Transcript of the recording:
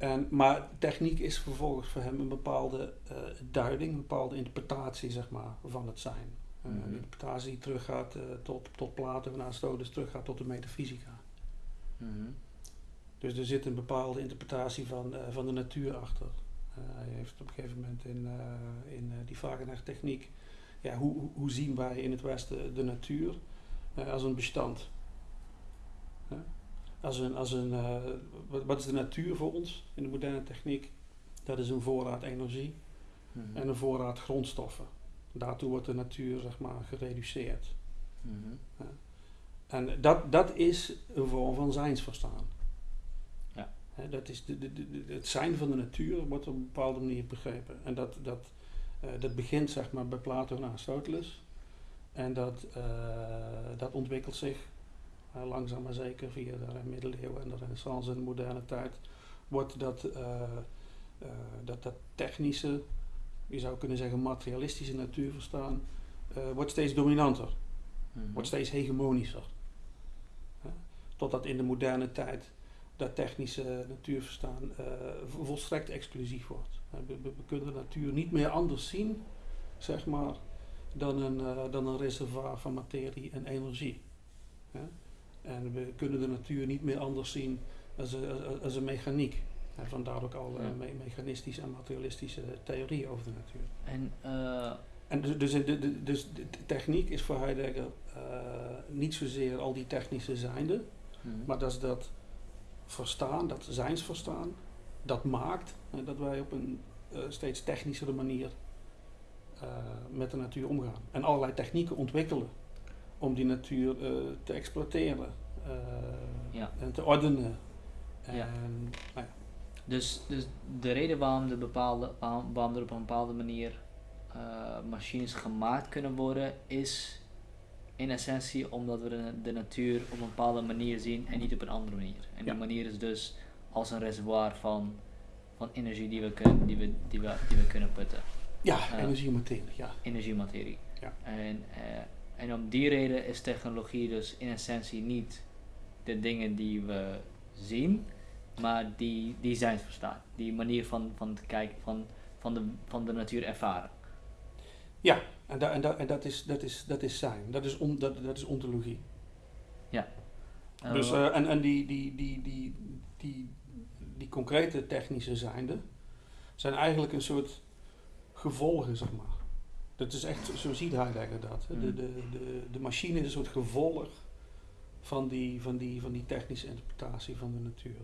En, maar techniek is vervolgens voor hem een bepaalde eh, duiding, een bepaalde interpretatie zeg maar, van het zijn. Uh, Mhm. Een interpretatie die teruggaat eh, tot, tot Plato en Aristoteles, teruggaat tot de metafysica. Mhm. Dus er zit een bepaalde interpretatie van, eh, van de natuur achter. Eh, hij heeft op een gegeven moment in, eh, in eh, die Wagener techniek, ja, hoe, hoe- zien wij in het Westen de natuur eh, als een bestand? Hè? Als een, als een, eh, wat, wat is de natuur voor ons in de moderne techniek? Dat is een voorraad energie Mhm. en een voorraad grondstoffen. Daartoe wordt de natuur zeg maar, gereduceerd. Mhm. En dat, dat is een vorm van zijnsverstaan. Ja. Dat is de, de, de, het zijn van de natuur wordt op een bepaalde manier begrepen. En dat, dat, eh, dat begint zeg maar, bij Plato en Aristoteles. En dat, eh, dat ontwikkelt zich langzaam maar zeker via de middeleeuwen en de renaissance en de moderne tijd. Wordt dat, eh, eh, dat, dat technische, je zou kunnen zeggen materialistische natuurverstaan, eh wordt steeds dominanter Mhm. wordt steeds hegemonischer. Totdat in de moderne tijd dat technische natuurverstaan eh, vo- volstrekt exclusief wordt. We, we- we kunnen de natuur niet meer anders zien, zeg maar, dan een, eh, dan een reservoir van materie en energie. Hè? En we kunnen de natuur niet meer anders zien als een, als- als een mechaniek. Hè, vandaar ook al eh, Ja. me- mechanistische en materialistische theorieën over de natuur. En eh, En dus, dus, de, dus de techniek is voor Heidegger eh, niet zozeer al die technische zijnde, mhm. maar dat is dat verstaan, dat zijnsverstaan, dat maakt dat wij op een steeds technischere manier met de natuur omgaan. En allerlei technieken ontwikkelen om die natuur eh, te exploiteren eh, Ja. en te ordenen. En, Ja. nou ja, Dus, dus de reden waarom, de bepaalde, waarom, er op een bepaalde manier eh, machines gemaakt kunnen worden, is in essentie omdat we de, de natuur op een bepaalde manier zien en niet op een andere manier. En die manier is dus als een reservoir van, van energie die we, kunnen, die, we, die, we, die we kunnen putten. ja, Ja. energie en materie, ja. Energiematerie. Ja. En, en om die reden is technologie dus in essentie niet de dingen die we zien, maar die, die zijn verstaan. Die manier van, van te kijken, van, van, de, van de natuur ervaren. Ja, en, da, en, da, en dat, is, dat, is, dat is zijn, dat is, on, dat, dat is ontologie. Eh, Dus, eh, en en die, die, die, die, die, die concrete technische zijnde zijn eigenlijk een soort gevolgen, zeg maar. Dat is echt, zo ziet Heidegger dat. hè. De, Mm. de, de, de machine is een soort gevolg van die, van die, van die technische interpretatie van de natuur.